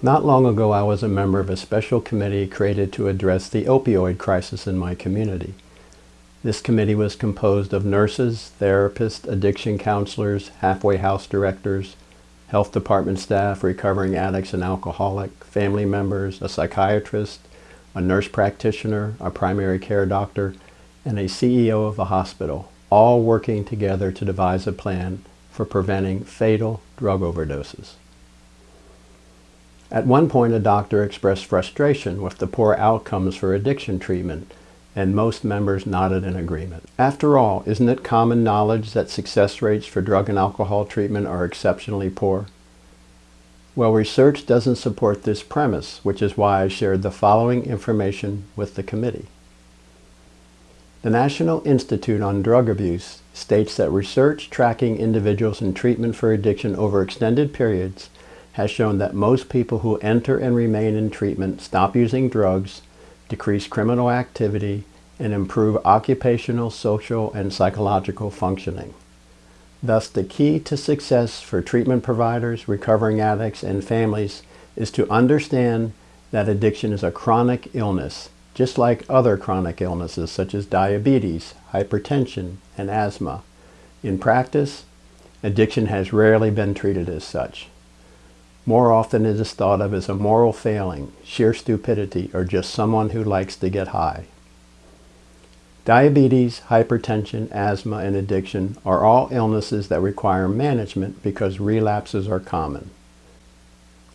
Not long ago I was a member of a special committee created to address the opioid crisis in my community. This committee was composed of nurses, therapists, addiction counselors, halfway house directors, health department staff, recovering addicts and alcoholic, family members, a psychiatrist, a nurse practitioner, a primary care doctor, and a CEO of a hospital, all working together to devise a plan for preventing fatal drug overdoses. At one point, a doctor expressed frustration with the poor outcomes for addiction treatment, and most members nodded in agreement. After all, isn't it common knowledge that success rates for drug and alcohol treatment are exceptionally poor? Well, research doesn't support this premise, which is why I shared the following information with the committee. The National Institute on Drug Abuse states that research tracking individuals in treatment for addiction over extended periods has shown that most people who enter and remain in treatment stop using drugs, decrease criminal activity, and improve occupational, social, and psychological functioning. Thus, the key to success for treatment providers, recovering addicts, and families is to understand that addiction is a chronic illness, just like other chronic illnesses such as diabetes, hypertension, and asthma. In practice, addiction has rarely been treated as such. More often it is thought of as a moral failing, sheer stupidity, or just someone who likes to get high. Diabetes, hypertension, asthma, and addiction are all illnesses that require management because relapses are common.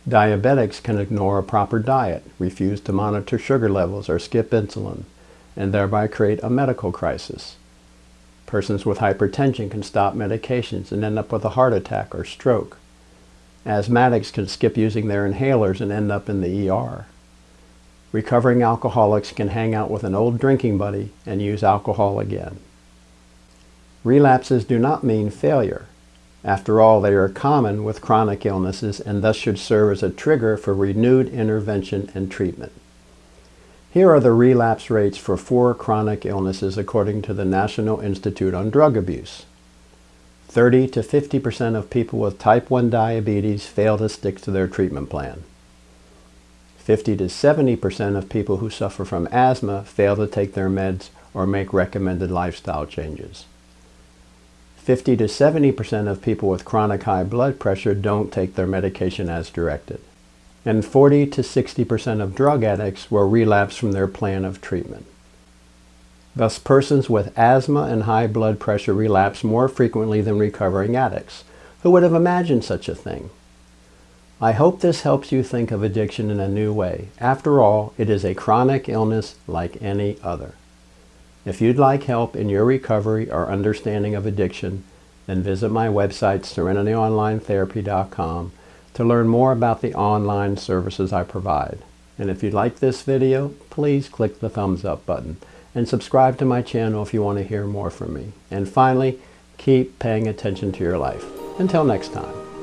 Diabetics can ignore a proper diet, refuse to monitor sugar levels, or skip insulin, and thereby create a medical crisis. Persons with hypertension can stop medications and end up with a heart attack or stroke. Asthmatics can skip using their inhalers and end up in the ER. Recovering alcoholics can hang out with an old drinking buddy and use alcohol again. Relapses do not mean failure. After all, they are common with chronic illnesses and thus should serve as a trigger for renewed intervention and treatment. Here are the relapse rates for four chronic illnesses according to the National Institute on Drug Abuse. 30 to 50% of people with type 1 diabetes fail to stick to their treatment plan. 50 to 70% of people who suffer from asthma fail to take their meds or make recommended lifestyle changes. 50 to 70% of people with chronic high blood pressure don't take their medication as directed. And 40 to 60% of drug addicts will relapse from their plan of treatment. Thus, persons with asthma and high blood pressure relapse more frequently than recovering addicts. Who would have imagined such a thing? I hope this helps you think of addiction in a new way. After all, it is a chronic illness like any other. If you'd like help in your recovery or understanding of addiction, then visit my website, SerenityOnlineTherapy.com, to learn more about the online services I provide. And if you like this video, please click the thumbs up button and subscribe to my channel if you want to hear more from me. And finally, keep paying attention to your life. Until next time.